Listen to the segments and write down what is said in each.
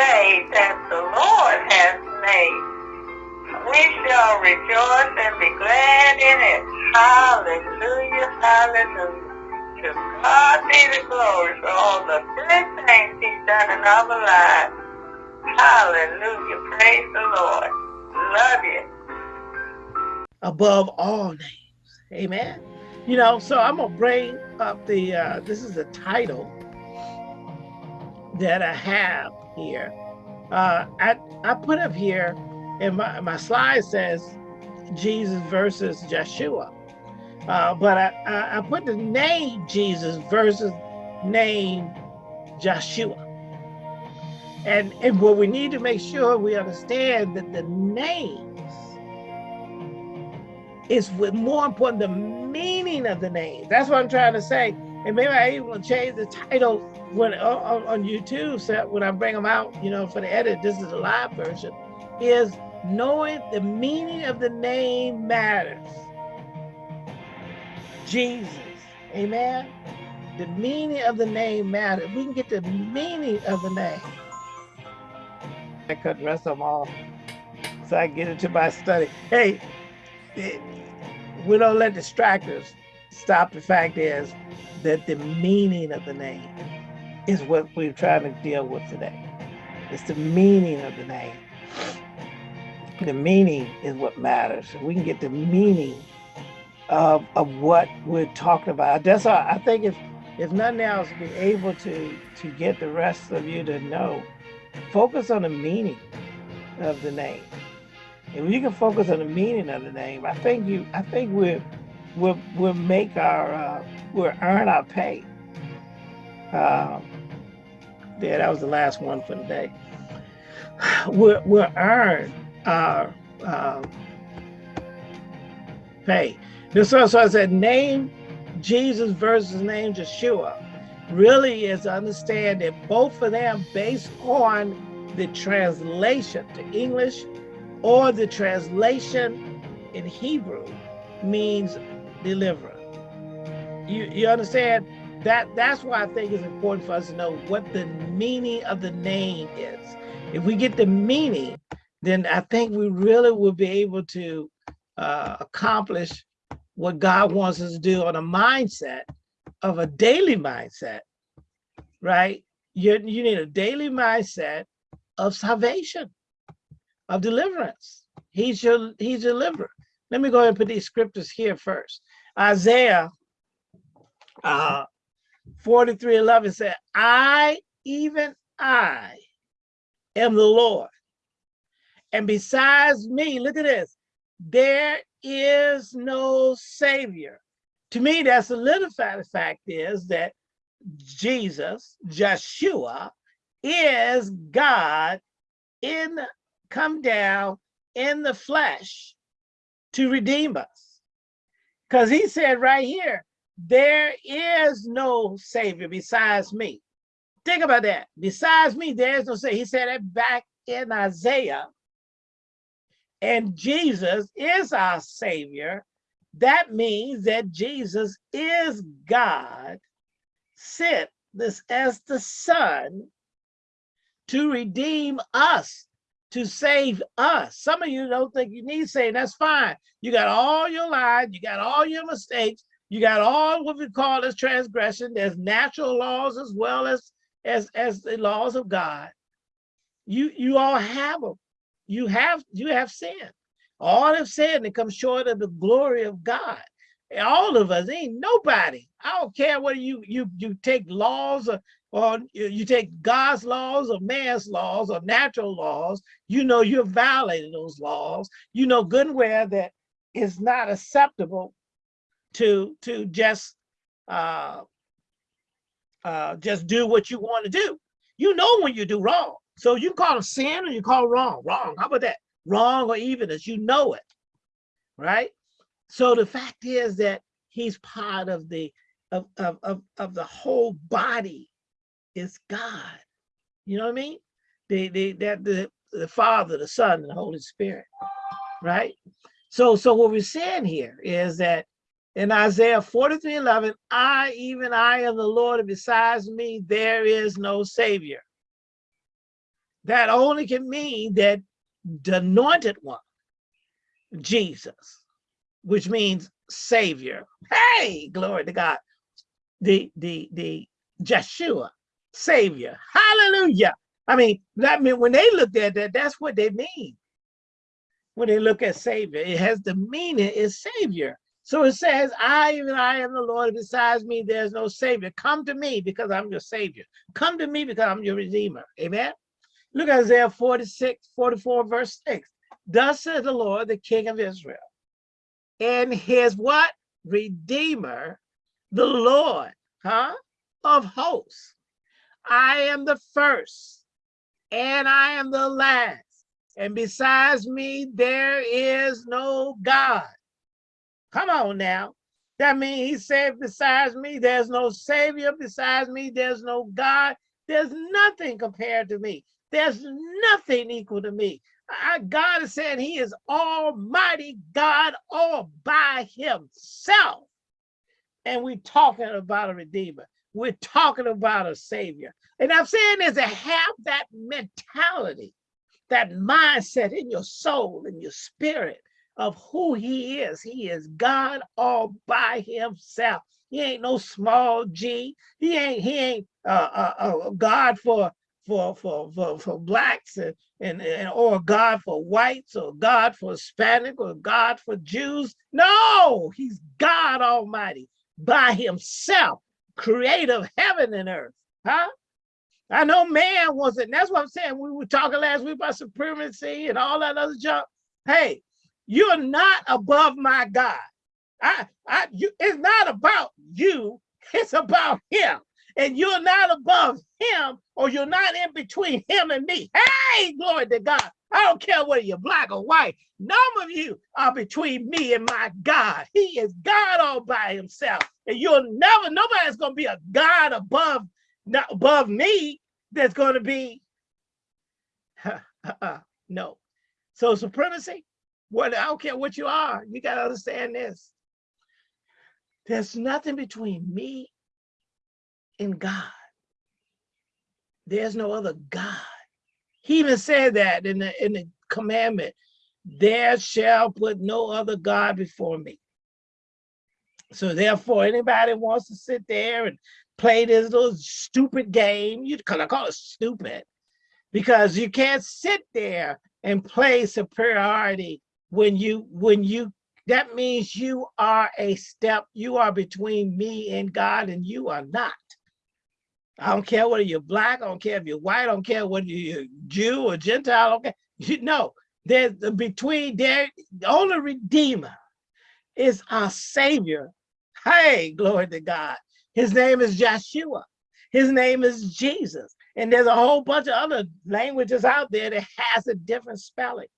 day that the Lord has made. We shall rejoice and be glad in it. Hallelujah, hallelujah. To God be the glory for all the good things he's done in our lives. Hallelujah, praise the Lord. Love you. Above all names. Amen. You know, so I'm gonna bring up the uh this is the title that I have here. Uh, I, I put up here, and my, my slide says Jesus versus Joshua. Uh, but I, I, I put the name Jesus versus name Joshua. And, and what we need to make sure we understand that the names is with more important the meaning of the name. That's what I'm trying to say. And maybe I even change the title when on, on YouTube, so when I bring them out, you know, for the edit, this is a live version, is knowing the meaning of the name matters. Jesus, amen. The meaning of the name matters. We can get the meaning of the name. I the rest them off so I get into my study. Hey, it, we don't let distractors stop the fact is that the meaning of the name is what we're trying to deal with today. It's the meaning of the name. The meaning is what matters. We can get the meaning of, of what we're talking about. That's all, I think if if nothing else, be able to to get the rest of you to know, focus on the meaning of the name. If you can focus on the meaning of the name, I think you I think we'll we'll, we'll make our uh, we'll earn our pay. Um, yeah, that was the last one for today. We'll, we'll earn our uh, pay. So, so I said, name Jesus versus name Joshua really is understand that both of them based on the translation to English or the translation in Hebrew means deliverer. You, you understand? that that's why I think it's important for us to know what the meaning of the name is. If we get the meaning, then I think we really will be able to uh, accomplish what God wants us to do on a mindset of a daily mindset, right? You, you need a daily mindset of salvation, of deliverance. He's your, he's your deliverer. Let me go ahead and put these scriptures here first. Isaiah uh, 43 11 said, I, even I, am the Lord. And besides me, look at this, there is no savior. To me, that's solidified the fact is that Jesus, Joshua, is God in come down in the flesh to redeem us. Because he said right here, there is no savior besides me. Think about that. Besides me, there is no savior. He said it back in Isaiah. And Jesus is our savior. That means that Jesus is God sent this as the son to redeem us, to save us. Some of you don't think you need saving. That's fine. You got all your lies. You got all your mistakes. You got all what we call as transgression. There's natural laws as well as as as the laws of God. You you all have them. You have you have sin. All have sinned and come short of the glory of God. All of us ain't nobody. I don't care whether you you you take laws or or you take God's laws or man's laws or natural laws, you know you're violating those laws. You know good and well that it's not acceptable to to just uh, uh, just do what you want to do. You know when you do wrong. So you call it sin or you call wrong. Wrong. How about that? Wrong or even as you know it. Right? So the fact is that he's part of the of, of, of, of the whole body is God. You know what I mean? The the that the, the Father, the Son, and the Holy Spirit. Right? So so what we're saying here is that in Isaiah 43, 11, I, even I am the Lord, and besides me, there is no savior. that only can mean that the anointed one, Jesus, which means savior. Hey, glory to God. The the the Joshua, savior. Hallelujah. I mean, that mean when they looked at that, that's what they mean. When they look at savior, it has the meaning is savior. So it says, I even I am the Lord, besides me, there's no savior. Come to me because I'm your savior. Come to me because I'm your redeemer. Amen. Look at Isaiah 46, 44, verse 6. Thus says the Lord, the King of Israel, and his what? Redeemer, the Lord, huh? Of hosts. I am the first and I am the last. And besides me, there is no God. Come on now. That means he said, besides me, there's no savior. Besides me, there's no God. There's nothing compared to me. There's nothing equal to me. I, God is saying he is almighty God all by himself. And we're talking about a redeemer. We're talking about a savior. And I'm saying is to have that mentality, that mindset in your soul and your spirit of who he is. He is God all by himself. He ain't no small G. He ain't he ain't uh, uh, uh, God for for for for for blacks and, and and or God for whites or God for Hispanic or God for Jews. No, he's God Almighty by himself, creator of heaven and earth. Huh? I know man wasn't. That's what I'm saying. We were talking last week about supremacy and all that other junk. Hey, you're not above my God. I, I, you, it's not about you. It's about him and you're not above him or you're not in between him and me. Hey, glory to God. I don't care whether you're black or white. None of you are between me and my God. He is God all by himself. And you'll never, nobody's going to be a God above, not above me that's going to be, uh, uh, uh, no. So supremacy, what I don't care what you are, you got to understand this. There's nothing between me and God. There's no other God. He even said that in the in the commandment, there shall put no other God before me. So therefore, anybody wants to sit there and play this little stupid game, you call, I call it stupid, because you can't sit there and play superiority when you when you that means you are a step, you are between me and God, and you are not. I don't care whether you're black, I don't care if you're white, I don't care whether you're Jew or Gentile, okay? You know, there's between there, the only redeemer is our savior. Hey, glory to God. His name is Joshua. His name is Jesus. And there's a whole bunch of other languages out there that has a different spelling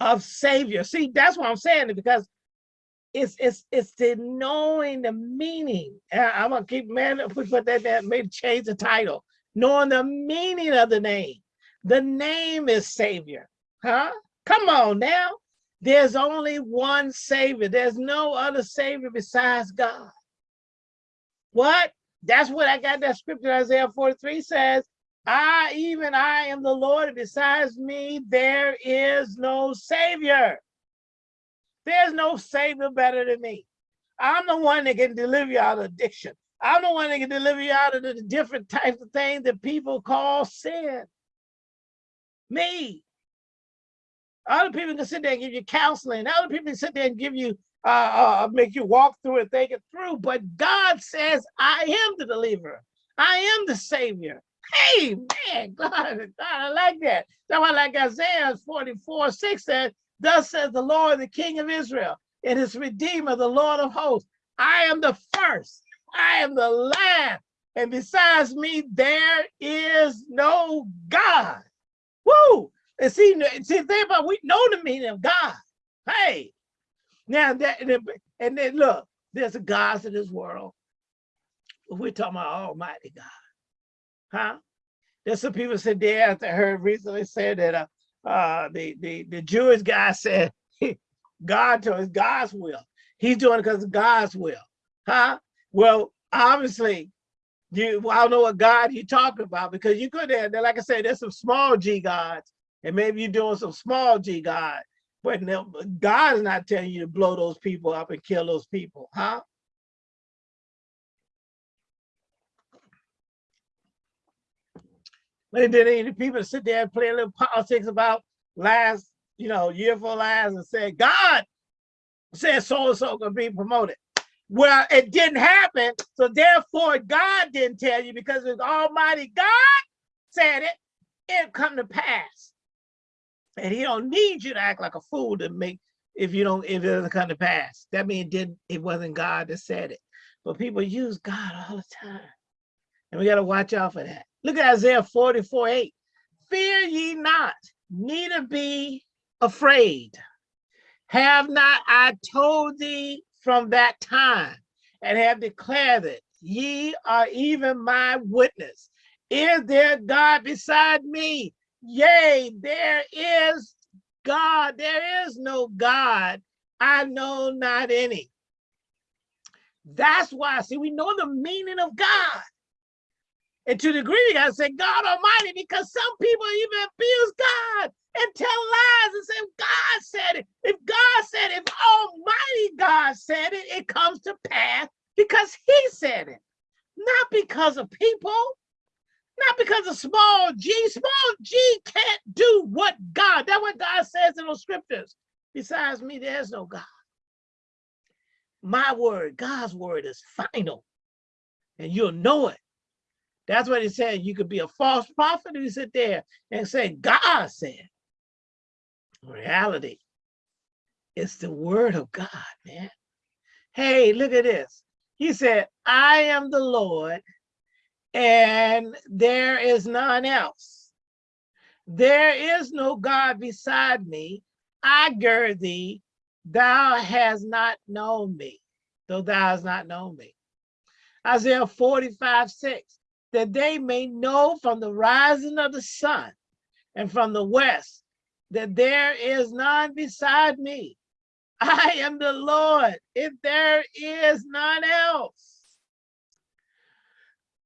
of savior. See, that's what I'm saying because it's it's it's the knowing the meaning. I'm gonna keep man if we put that there, maybe change the title. Knowing the meaning of the name. The name is Savior. Huh? Come on now. There's only one Savior. There's no other Savior besides God. What? That's what I got that scripture, Isaiah 43 says, I, even I am the Lord, and besides me, there is no Savior. There's no savior better than me. I'm the one that can deliver you out of addiction. I'm the one that can deliver you out of the different types of things that people call sin. Me. Other people can sit there and give you counseling. Other people can sit there and give you, uh, uh, make you walk through it, think it through. But God says, I am the deliverer. I am the savior. Hey, man, God, God I like that. That's why like Isaiah 44, 6 says, Thus says the Lord, the King of Israel, and his Redeemer, the Lord of hosts. I am the first, I am the last, and besides me, there is no God. Woo! And see, see, think about we know the meaning of God. Hey, now that and then look, there's a gods in this world. We're talking about Almighty God, huh? There's some people said there. I heard recently said that uh, uh, the, the, the Jewish guy said, God told us God's will. He's doing it because of God's will. Huh? Well, obviously, You, well, I don't know what God you're talking about because you could have, like I said, there's some small G gods, and maybe you're doing some small G God, but God is not telling you to blow those people up and kill those people, huh? But then any people sit there and play a little politics about last, you know, year for last and say, God said so and so gonna be promoted. Well, it didn't happen. So therefore, God didn't tell you because it's Almighty God said it, it come to pass. And he don't need you to act like a fool to make if you don't if it doesn't come to pass. That means it didn't it wasn't God that said it. But people use God all the time. And we got to watch out for that. Look at Isaiah 44, 8. Fear ye not, neither be afraid. Have not I told thee from that time and have declared it? Ye are even my witness. Is there God beside me? Yea, there is God. There is no God. I know not any. That's why, see, we know the meaning of God. And to the degree you gotta say God Almighty, because some people even abuse God and tell lies and say God said it. If God said it, if Almighty God said it, it comes to pass because He said it, not because of people, not because of small g. Small g can't do what God, that's what God says in those scriptures. Besides me, there's no God. My word, God's word is final, and you'll know it that's what he said. You could be a false prophet who sit there and say, God said. Reality, it's the word of God, man. Hey, look at this. He said, I am the Lord and there is none else. There is no God beside me. I gird thee, thou hast not known me, though thou hast not known me. Isaiah 45, 6 that they may know from the rising of the sun and from the west that there is none beside me. I am the Lord, if there is none else.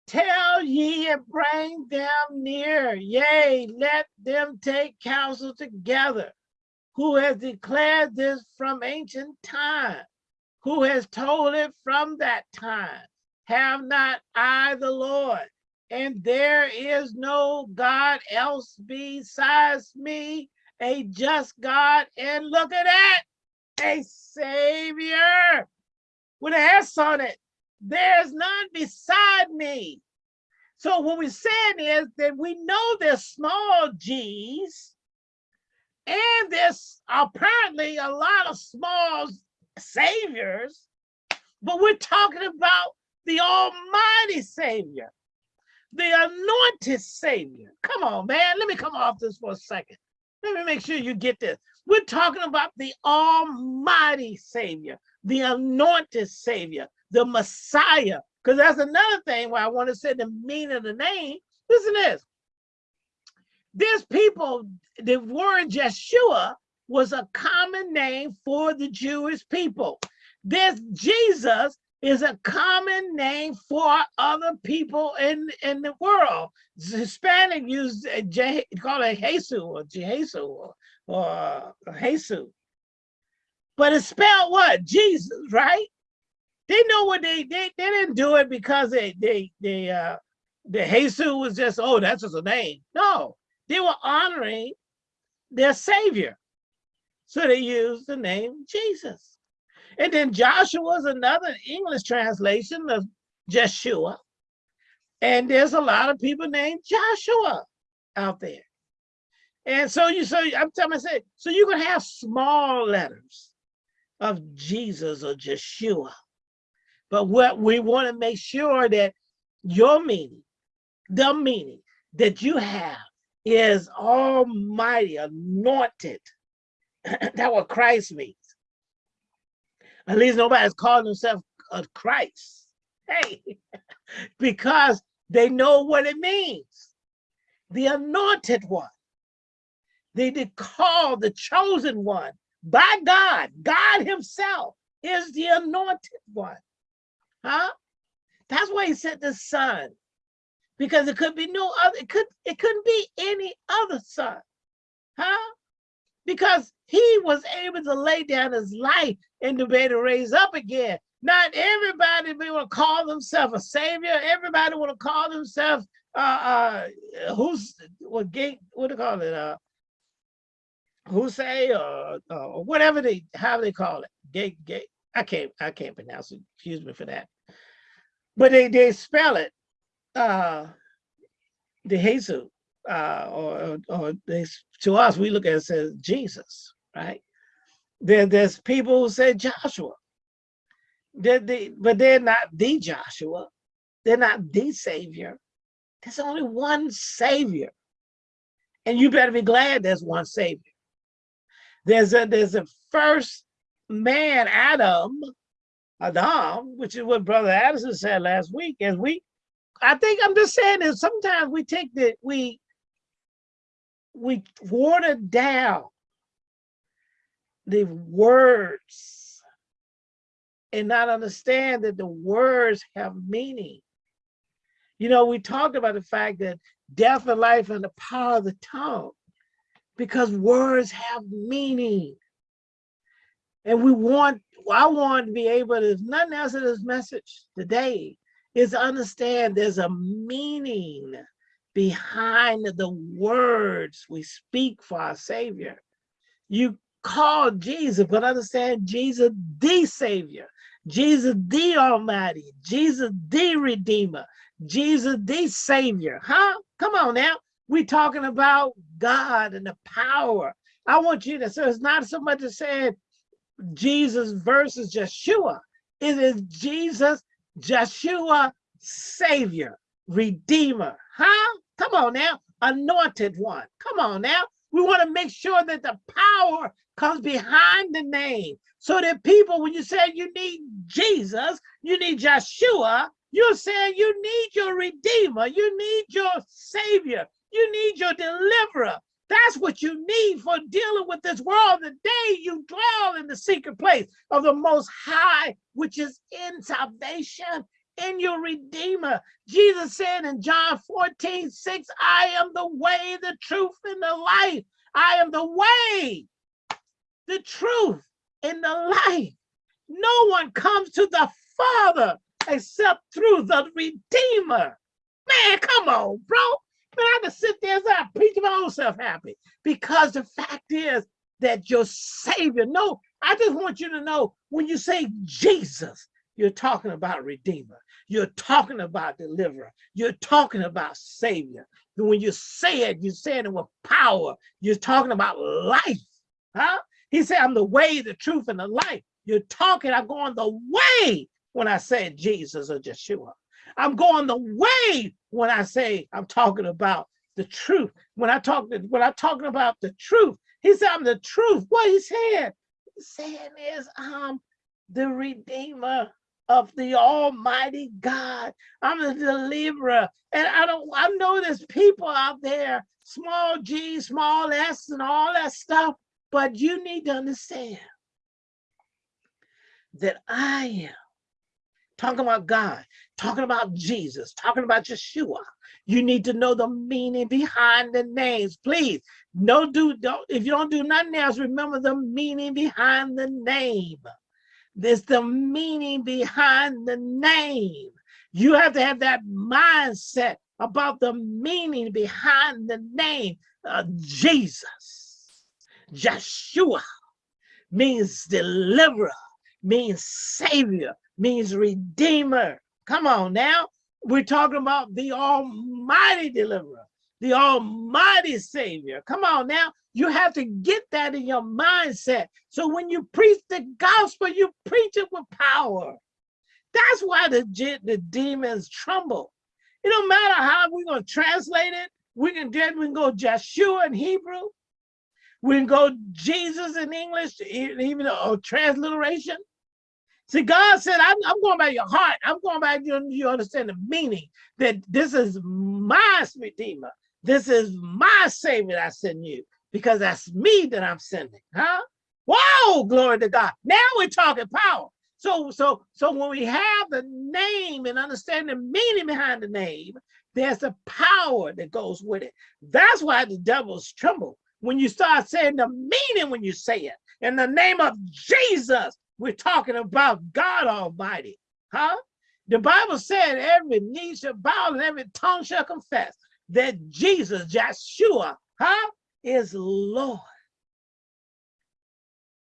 Tell ye and bring them near, yea, let them take counsel together. Who has declared this from ancient time? Who has told it from that time? Have not I the Lord? and there is no God else besides me, a just God. And look at that, a Savior with an S on it. There's none beside me. So what we're saying is that we know there's small g's, and there's apparently a lot of small saviors, but we're talking about the Almighty Savior the anointed Savior. Come on, man. Let me come off this for a second. Let me make sure you get this. We're talking about the Almighty Savior, the anointed Savior, the Messiah. Because that's another thing where I want to say the meaning of the name. Listen to this. There's people, the word Yeshua was a common name for the Jewish people. This Jesus is a common name for other people in, in the world. Hispanic use J, call it Jesus or Jesus or, or. But it's spelled what? Jesus, right? They know what they, they, they didn't do it because they, they, they, uh, the Jesus was just, oh, that's just a name. No, they were honoring their savior. So they used the name Jesus. And then Joshua is another English translation of Jeshua. And there's a lot of people named Joshua out there. And so you so I'm telling myself, so you can have small letters of Jesus or Jeshua. But what we want to make sure that your meaning, the meaning that you have is almighty, anointed. that what Christ means. At least nobody's calling themselves a Christ. Hey, because they know what it means. The anointed one. They, they call the chosen one by God. God himself is the anointed one. Huh? That's why he sent the son. Because it could be no other, it could it couldn't be any other son. Huh? Because he was able to lay down his life and to be able to raise up again. Not everybody to call themselves a savior. Everybody want to call themselves uh uh who's what gate what do you call it? Uh who say or, or whatever they how they call it. Gate gate. I can't I can't pronounce it. Excuse me for that. But they they spell it uh the Jesus uh or or they to us we look at it as Jesus, right? There, there's people who say Joshua. They're the, but they're not the Joshua. They're not the Savior. There's only one Savior. And you better be glad there's one Savior. There's a there's a first man, Adam, Adam, which is what Brother Addison said last week. As we, I think I'm just saying that sometimes we take the we we water down the words and not understand that the words have meaning. You know, we talked about the fact that death and life and the power of the tongue, because words have meaning. And we want, I want to be able to, nothing else in this message today is understand there's a meaning behind the words we speak for our Savior. You call Jesus, but understand Jesus the Savior, Jesus the Almighty, Jesus the Redeemer, Jesus the Savior. Huh? Come on now. We're talking about God and the power. I want you to, so it's not so much as saying Jesus versus Yeshua. It is Jesus, Joshua, Savior, Redeemer. Huh? Come on now. Anointed one. Come on now. We want to make sure that the power comes behind the name so that people, when you say you need Jesus, you need Joshua, you're saying you need your Redeemer, you need your Savior, you need your Deliverer. That's what you need for dealing with this world the day you dwell in the secret place of the Most High, which is in salvation in your Redeemer. Jesus said in John 14, 6, I am the way, the truth, and the life. I am the way, the truth, and the life. No one comes to the Father except through the Redeemer. Man, come on, bro. Man, I can sit there and I preach my own self happy because the fact is that your Savior, no, I just want you to know when you say Jesus, you're talking about Redeemer. You're talking about Deliverer. You're talking about Savior. And When you say it, you're saying it with power. You're talking about life. Huh? He said, I'm the way, the truth, and the life. You're talking, I'm going the way when I say Jesus or Yeshua. I'm going the way when I say I'm talking about the truth. When I talk, when I'm talking about the truth, he said I'm the truth. What he said, he's saying is I'm the redeemer of the Almighty God. I'm the deliverer. And I don't, I know there's people out there, small g, small s, and all that stuff, but you need to understand that I am talking about God, talking about Jesus, talking about Yeshua. You need to know the meaning behind the names. Please, no do don't if you don't do nothing else, remember the meaning behind the name. There's the meaning behind the name. You have to have that mindset about the meaning behind the name of Jesus. Joshua means deliverer, means savior, means redeemer. Come on now. We're talking about the almighty deliverer, the almighty savior. Come on now. You have to get that in your mindset. So when you preach the gospel, you preach it with power. That's why the, the demons tremble. It don't matter how we're going to translate it. We can, we can go Joshua in Hebrew. We can go Jesus in English, even a transliteration. See, God said, I'm, I'm, going by your heart. I'm going by you, you understand the meaning that this is my Redeemer. This is my Savior I send you because that's me that I'm sending, huh? Whoa, glory to God. Now we're talking power. So, so, so when we have the name and understand the meaning behind the name, there's a power that goes with it. That's why the devils tremble when you start saying the meaning when you say it. In the name of Jesus, we're talking about God Almighty, huh? The Bible said every knee shall bow and every tongue shall confess that Jesus, Joshua, huh, is Lord.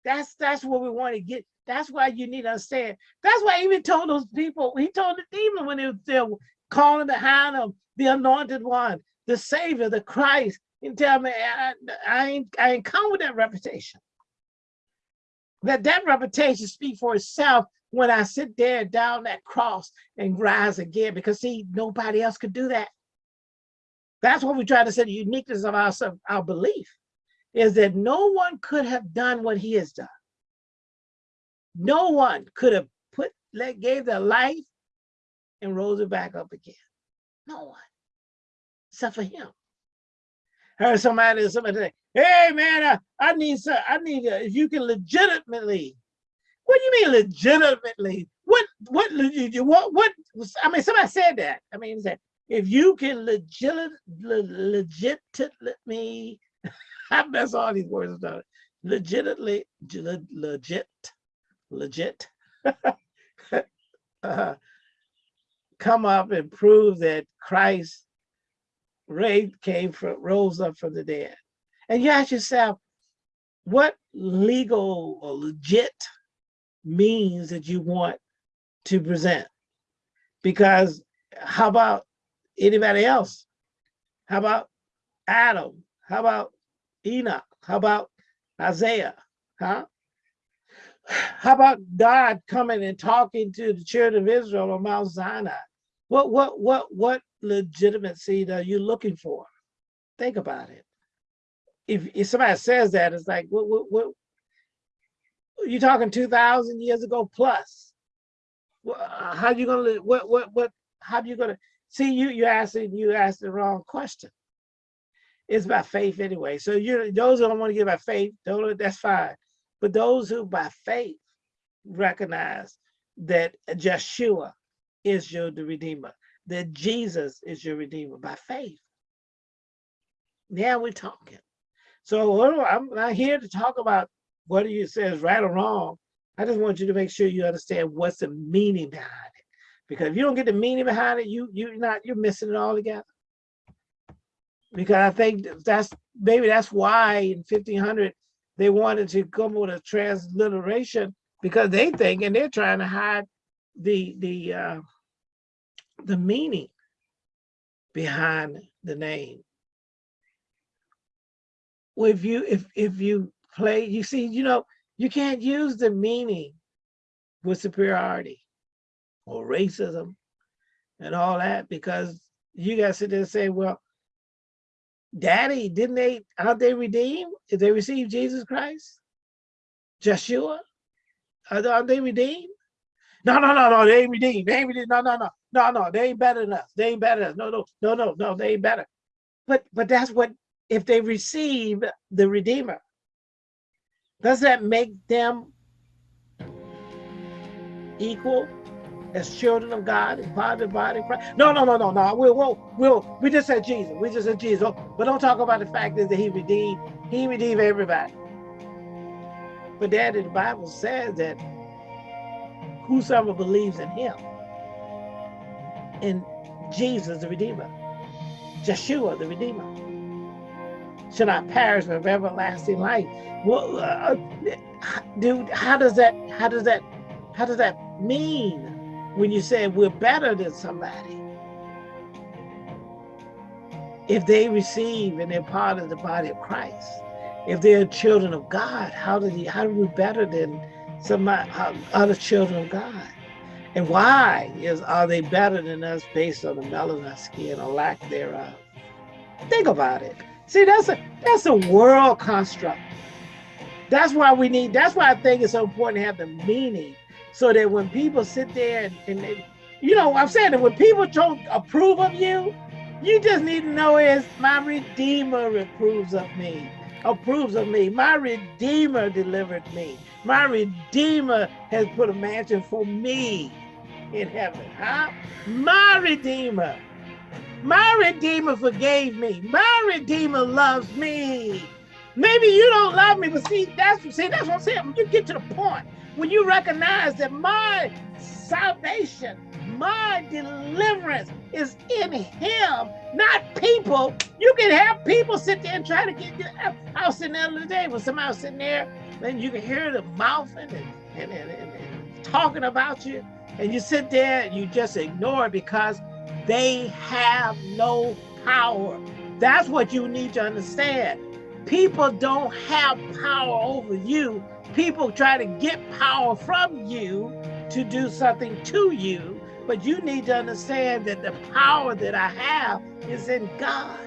That's that's what we want to get. That's why you need to understand. That's why he even told those people, he told the demon when they were there calling behind him, the anointed one, the savior, the Christ. And tell me, I, I ain't I ain't come with that reputation. Let that reputation speak for itself when I sit there down that cross and rise again, because see, nobody else could do that. That's what we try to say the uniqueness of our, our belief is that no one could have done what he has done. No one could have put, let, gave their life and rose it back up again. No one, except for him. I heard somebody, somebody say, hey man, I, I need, some, I need, a, if you can legitimately, what do you mean legitimately? What, what, what, what, I mean, somebody said that. I mean, said, if you can legit, legit, me, I mess all these words up. Legitimately, legit, legit, uh, come up and prove that Christ raised, came from, rose up from the dead. And you ask yourself, what legal or legit means that you want to present? Because how about anybody else? How about Adam? How about Enoch? How about Isaiah? Huh? How about God coming and talking to the children of Israel on Mount Sinai? What what what what legitimacy are you looking for? Think about it. If, if somebody says that, it's like what what what you're talking two thousand years ago plus? How you gonna what what what? How you gonna see you? You asking you asked the wrong question. It's by faith anyway. So you those who don't want to give by faith, that's fine. But those who by faith recognize that Joshua is your the Redeemer, that Jesus is your Redeemer by faith. Now we're talking. So I'm not here to talk about what you say is right or wrong. I just want you to make sure you understand what's the meaning behind. Because if you don't get the meaning behind it, you you're not you're missing it all together because I think that's maybe that's why in 1500 they wanted to come with a transliteration because they think and they're trying to hide the the uh, the meaning behind the name. Well, if you if if you play, you see, you know, you can't use the meaning with superiority or racism and all that because you guys sit there and say, well, Daddy, didn't they, aren't they redeemed? Did they receive Jesus Christ? Joshua? Are, they redeemed? No, no, no, no, they ain't redeemed. They ain't redeemed. No, no, no, no, no, they ain't better than us. They ain't better than us. No, no, no, no, no, they ain't better. But but that's what if they receive the Redeemer, does that make them equal as children of God of the body Christ. No, no, no, no, no. We'll, we'll, we'll, we just said Jesus. We just said Jesus. But don't talk about the fact is that he redeemed, he redeemed everybody. But daddy, the Bible says that whosoever believes in him, in Jesus the Redeemer, Joshua the Redeemer, shall not perish have everlasting life. Well, uh, dude, how does that, how does that, how does that mean? When you say we're better than somebody. If they receive and they're part of the body of Christ, if they're children of God, how do how are we better than some uh, other children of God? And why is are they better than us based on the melanin of skin or lack thereof? Think about it. See, that's a that's a world construct. That's why we need. That's why I think it's so important to have the meaning so that when people sit there and, and they, you know, I'm saying that when people don't approve of you, you just need to know is my Redeemer approves of me. approves of me. My Redeemer delivered me. My Redeemer has put a mansion for me in heaven. Huh? My Redeemer. My Redeemer forgave me. My Redeemer loves me. Maybe you don't love me, but see, that's see, that's what I'm saying. When you get to the point when you recognize that my salvation, my deliverance is in him, not people. You can have people sit there and try to get you. I was sitting there the other day when somebody was sitting there, and you can hear them mouthing and, and, and, and, and talking about you. And you sit there and you just ignore it because they have no power. That's what you need to understand. People don't have power over you. People try to get power from you to do something to you. But you need to understand that the power that I have is in God.